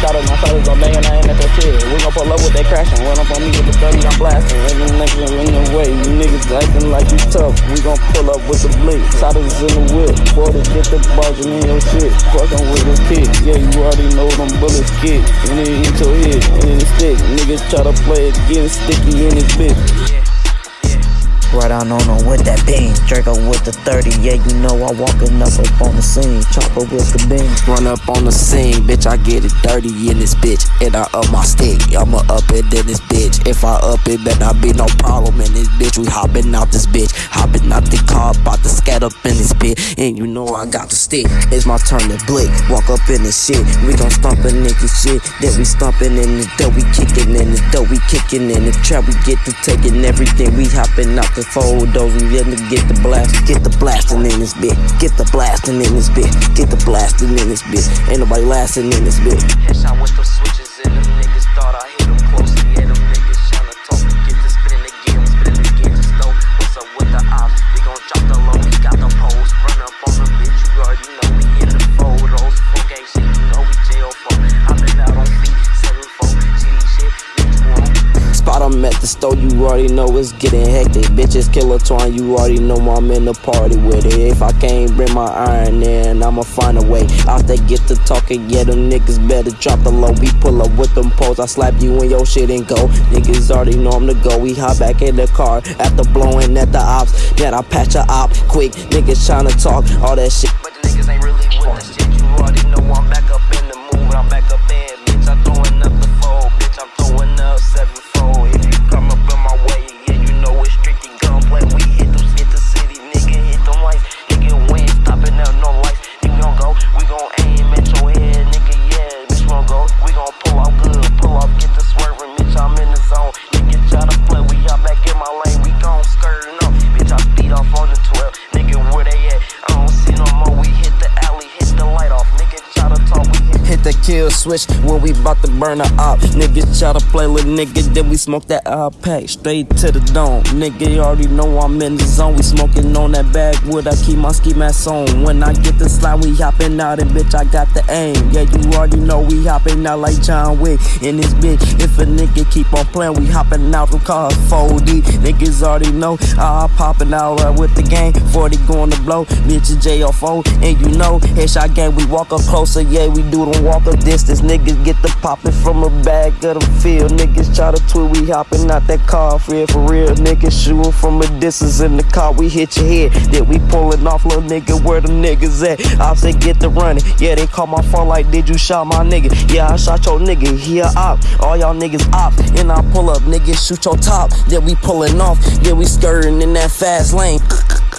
Shot up my shoulders, I'm banging, I ain't at that shit. We gon' pull up with that crashing. Run up on me with the 30, I'm blasting. Every nigga in the way, you niggas acting like you tough. We gon' pull up with the bleak. Shotters in the whip. Boy, to get the barging in your shit. Fucking with the kid. Yeah, you already know them bullets kick. And it hit your head, and it stick. Niggas try to play it, getting sticky in his bitch. Right on on on with that beam. Draco with the 30, yeah, you know I walking up up on the scene. Chopper with the beam. Run up on the scene, bitch, I get it dirty in this bitch. And I up my stick, I'ma up it in this bitch. If I up it, better not be no problem in this bitch. We hopping out this bitch, hopping out the car, about to up in this bitch. And you know I got the stick, it's my turn to blick. Walk up in this shit, we gon' stomp a nigga shit. Then we stomping in the dough, we kicking in the dough, we kicking in the trap, we get to taking everything. We hopping out the fold those, we let me get the blast, get the blasting in this bitch, get the blasting in this bitch, get the blasting in this bitch. Ain't nobody lasting in this bitch. At the store, you already know it's getting hectic. Bitches killer twine, you already know I'm in the party with it. If I can't bring my iron in, I'ma find a way. Out they get to talking, yeah, them niggas better drop the low. We pull up with them poles, I slap you in your shit and go. Niggas already know I'm the go. We hop back in the car after blowing at the ops. Then I patch a op quick. Niggas tryna talk all that shit. Kill switch when we bout to burn her up. Niggas try to play with nigga, then we smoke that uh pack straight to the dome. Nigga, you already know I'm in the zone. We smoking on that backwood. I keep my ski mask on. When I get the slide, we hopping out and bitch, I got the aim. Yeah, you already know we hopping out like John Wick in this bitch. If a nigga keep on playing, we hopping out from cars 4D. Niggas already know I popping out right with the gang. 40 going to blow, bitch, it's JFO. And you know, headshot gang, we walk up closer. Yeah, we do them walk up distance. Niggas get the poppin' from a bag of the field. Niggas try to tweet, we hopping out that car for for real. Niggas shooting from a distance in the car, we hit your head. Then we pullin' off, little nigga, where the niggas at? I say get the running. Yeah, they call my phone like, did you shot my nigga? Yeah, I shot your nigga. He a op. All y'all niggas ops. And I pull up, niggas shoot your top. Then we pullin' off. Then we skirting in that fast lane.